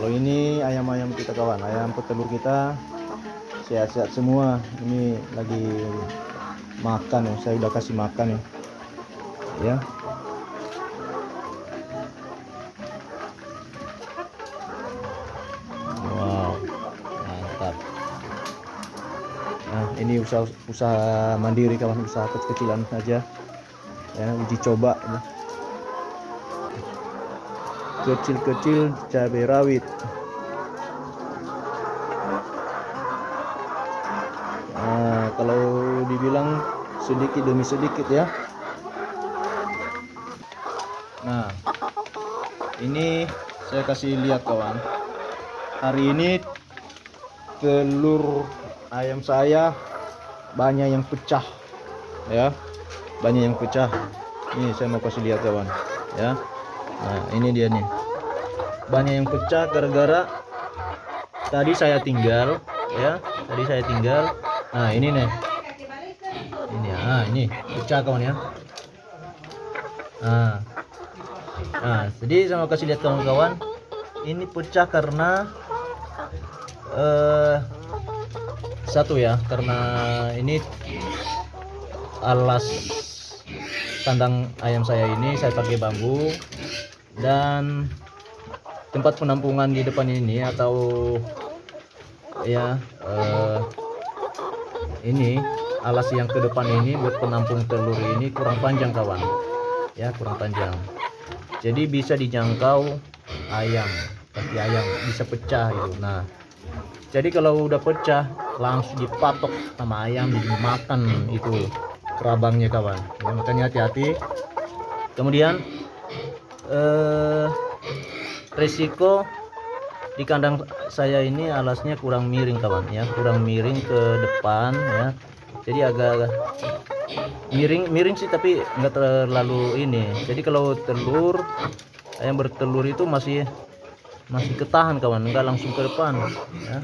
kalau ini ayam-ayam kita kawan ayam petelur kita sehat-sehat semua. Ini lagi makan ya saya udah kasih makan ya. Ya. Wow mantap. Nah ini usaha usaha mandiri kawan usaha kecil-kecilan saja ya uji coba ya. Kecil-kecil cabai rawit Nah, kalau dibilang sedikit demi sedikit ya. Nah, ini saya kasih lihat kawan. Hari ini telur ayam saya banyak yang pecah ya. Banyak yang pecah. Ini saya mau kasih lihat kawan ya. Nah, ini dia nih. Banyak yang pecah gara-gara tadi saya tinggal ya. Tadi saya tinggal Nah, ini nih. Ini ah, ini pecah kawan ya. Nah. Nah, jadi saya mau kasih lihat kawan-kawan. Ini pecah karena eh satu ya, karena ini alas kandang ayam saya ini saya pakai bambu dan tempat penampungan di depan ini atau ya eh, ini alas yang ke depan ini buat penampung telur ini kurang panjang kawan. Ya kurang panjang. Jadi bisa dijangkau ayam kaki ayam bisa pecah itu nah jadi kalau udah pecah langsung dipatok sama ayam dimakan itu kerabangnya kawan. Ya makanya hati-hati. Kemudian eh, risiko di kandang saya ini alasnya kurang miring kawan ya. Kurang miring ke depan ya. Jadi agak miring miring sih tapi nggak terlalu ini. Jadi kalau telur ayam bertelur itu masih masih ketahan kawan nggak langsung ke depan ya.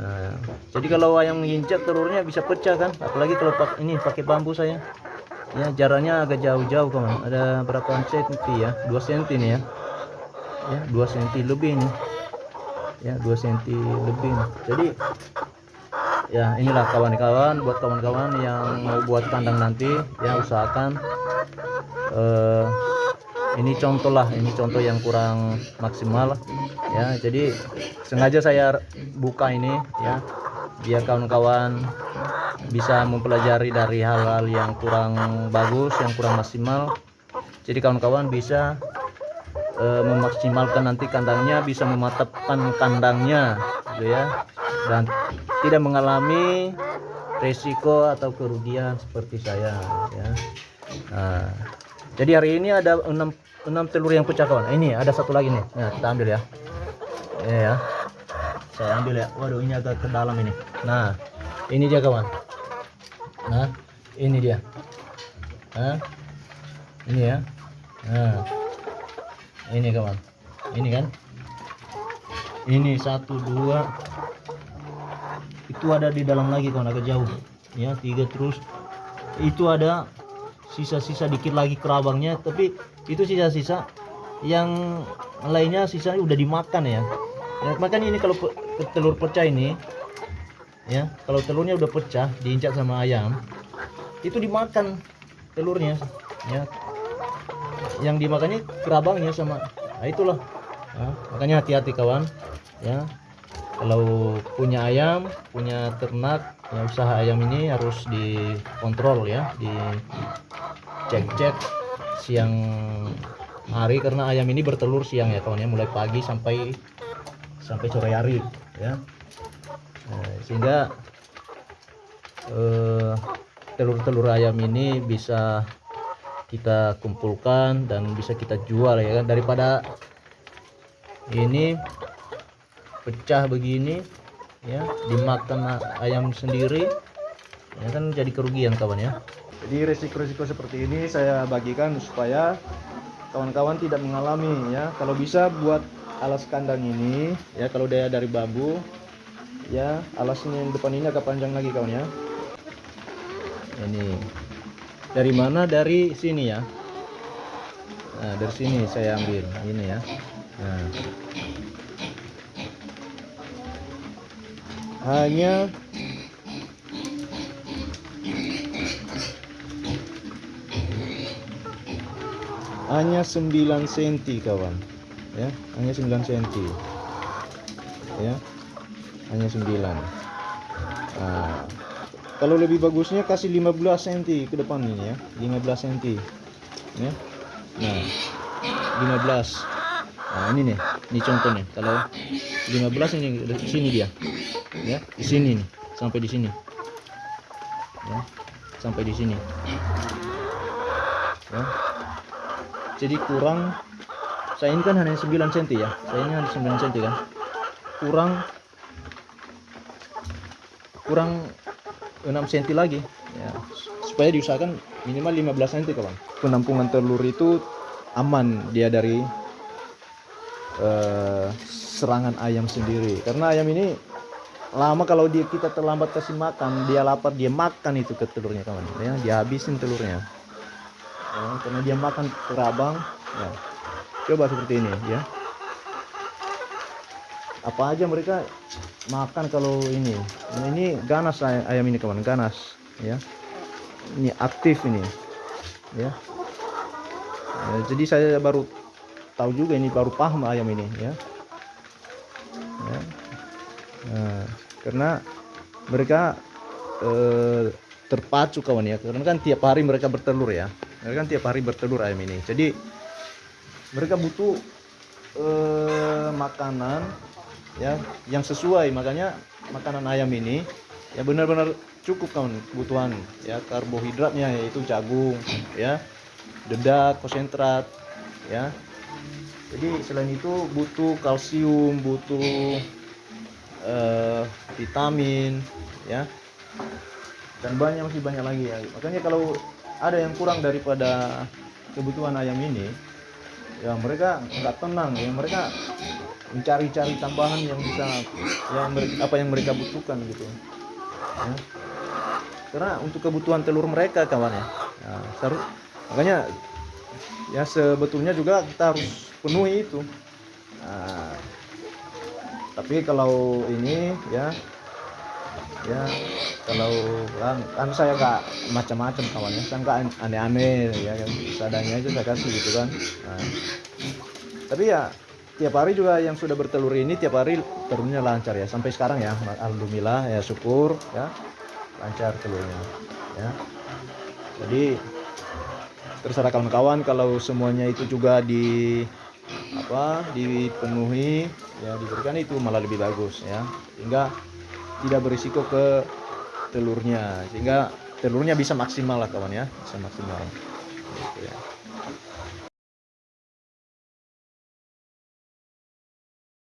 Nah, jadi kalau ayam nginjak telurnya bisa pecah kan. Apalagi kalau ini pakai bambu saya ya jaraknya agak jauh-jauh kawan ada berapa cm ya? 2 cm nih ya? Ya 2 cm lebih nih ya 2 cm lebih jadi ya inilah kawan-kawan buat kawan-kawan yang mau buat kandang nanti ya usahakan eh, ini contoh lah ini contoh yang kurang maksimal ya jadi sengaja saya buka ini ya biar kawan-kawan bisa mempelajari dari hal-hal yang kurang bagus yang kurang maksimal. Jadi kawan-kawan bisa e, memaksimalkan nanti kandangnya bisa mematapkan kandangnya gitu ya. Dan tidak mengalami resiko atau kerugian seperti saya ya. Nah, jadi hari ini ada 6, 6 telur yang pecah kawan. Ini ada satu lagi nih. Nah, kita ambil ya. Ini ya saya ambil ya. Waduh ini agak ke dalam ini. Nah ini dia kawan. Nah ini dia. Nah ini ya. Nah ini kawan. Ini kan? Ini satu dua. Itu ada di dalam lagi kawan. Agak jauh. Ya tiga terus. Itu ada sisa-sisa dikit lagi kerabangnya tapi itu sisa-sisa yang lainnya sisanya udah dimakan ya. Ya makanya ini kalau telur pecah ini ya kalau telurnya udah pecah diinjak sama ayam itu dimakan telurnya ya. Yang dimakannya kerabangnya sama nah itulah. Ya, makanya hati-hati kawan ya. Kalau punya ayam punya ternak ya usaha ayam ini harus dikontrol ya di cek-cek siang hari karena ayam ini bertelur siang ya kawan ya. Mulai pagi sampai sampai sore hari ya. Nah, sehingga eh, telur-telur ayam ini bisa kita kumpulkan dan bisa kita jual ya kan? Daripada ini pecah begini ya dimakan ayam sendiri ya kan? Jadi kerugian kawan ya. Jadi resiko-resiko seperti ini saya bagikan supaya kawan-kawan tidak mengalami ya. Kalau bisa buat alas kandang ini ya kalau dia dari bambu ya alasnya yang depan ini agak panjang lagi kawan ya. Ini. Dari mana? Dari sini ya. Nah dari sini saya ambil. Ini ya. Nah. Hanya hanya 9 cm kawan ya hanya 9 cm ya hanya 9 nah, kalau lebih bagusnya kasih 15 cm ke depan ini ya. 15 cm ya. Nah 15 nah ini nih ini contohnya kalau 15 ini di sini dia. Ya di sini nih sampai di sini. Ya sampai di sini. Ya. Jadi kurang saya ini kan hanya 9 cm ya. Saya ini hanya 9 cm kan. Kurang kurang 6 cm lagi. Ya. Supaya diusahakan minimal 15 cm kawan. Penampungan telur itu aman dia dari eh, serangan ayam sendiri. Karena ayam ini lama kalau dia kita terlambat kasih makan dia lapar dia makan itu ke telurnya kawan. Ya dia habisin telurnya. Ya, karena dia makan kerabang ya coba seperti ini ya. Apa aja mereka makan kalau ini? Nah, ini ganas ay- ayam ini kawan ganas ya. Ini aktif ini ya. Ya, jadi saya baru tahu juga ini baru paham ayam ini ya, ya. Nah, karena mereka eh, terpacu kawan ya. Karena kan tiap hari mereka bertelur ya. Mereka kan tiap hari bertelur ayam ini. Jadi mereka butuh eh, makanan ya yang sesuai. Makanya makanan ayam ini ya benar-benar cukup kawan kebutuhan ya karbohidratnya yaitu jagung ya dedak konsentrat ya. Jadi selain itu butuh kalsium butuh eh, vitamin ya. Dan banyak masih banyak lagi ya. Makanya kalau ada yang kurang daripada kebutuhan ayam ini ya mereka nggak tenang ya mereka mencari-cari tambahan yang bisa yang mere- apa yang mereka butuhkan gitu. Ya. karena untuk kebutuhan telur mereka kawan ya, ya seru- makanya ya sebetulnya juga kita harus penuhi itu. Nah, tapi kalau ini ya ya kalau kan, kan saya nggak macam-macam kawan ya. Saya nggak aneh-aneh ya yang seadanya aja saya kasih gitu kan. Nah, tapi ya tiap hari juga yang sudah bertelur ini tiap hari telurnya lancar ya. Sampai sekarang ya. Alhamdulillah ya syukur ya. Lancar telurnya ya. Jadi terserah kawan-kawan kalau semuanya itu juga di apa dipenuhi ya diberikan itu malah lebih bagus ya. Sehingga tidak berisiko ke telurnya sehingga telurnya bisa maksimal lah kawan ya. Bisa maksimal. Gitu ya